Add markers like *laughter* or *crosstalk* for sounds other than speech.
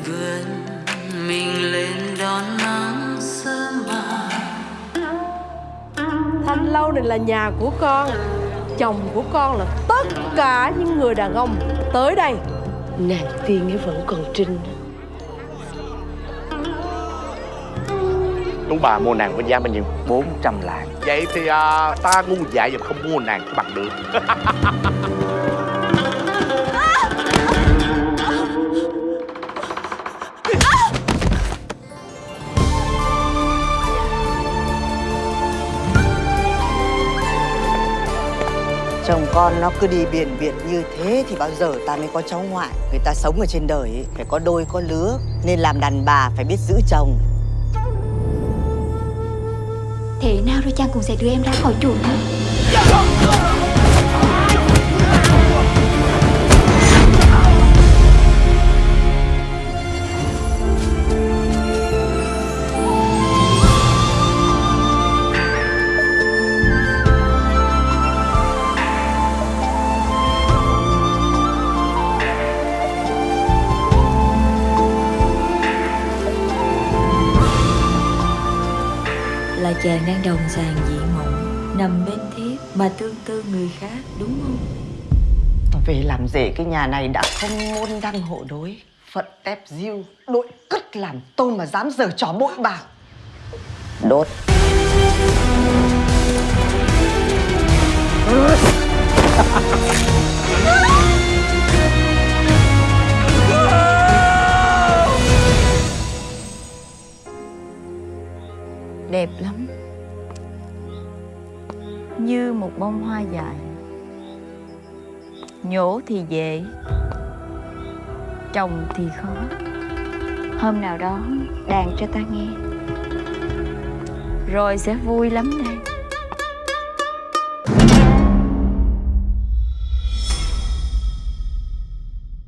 vườn mình lên đón nắng sớm mà thanh lâu này là nhà của con chồng của con là tất cả những người đàn ông tới đây. Nàng tiên ấy vẫn còn trinh. Đúng bà mua nàng với giá bao nhiêu? 400 lạng. Vậy thì à, ta ngu dại và không mua nàng bằng được. *laughs* Chồng con nó cứ đi biển biệt như thế thì bao giờ ta mới có cháu ngoại? Người ta sống ở trên đời ấy, phải có đôi có lứa Nên làm đàn bà phải biết giữ chồng. Thế nào rồi chàng cũng sẽ đưa em ra khỏi chuồng thôi là chàng đang đồng sàng dị mộng, nằm bên thiếp mà tương tư người khác, đúng không? Về làm rể cái nhà này đã không môn đăng hộ đối, Phận tép diêu, Đội cất làm tôn mà dám giở trò bội bạc? Đốt. Đẹp lắm. Như một bông hoa dại nhổ thì dễ, trồng thì khó. Hôm nào đó, đàn cho ta nghe. Rồi sẽ vui lắm đây.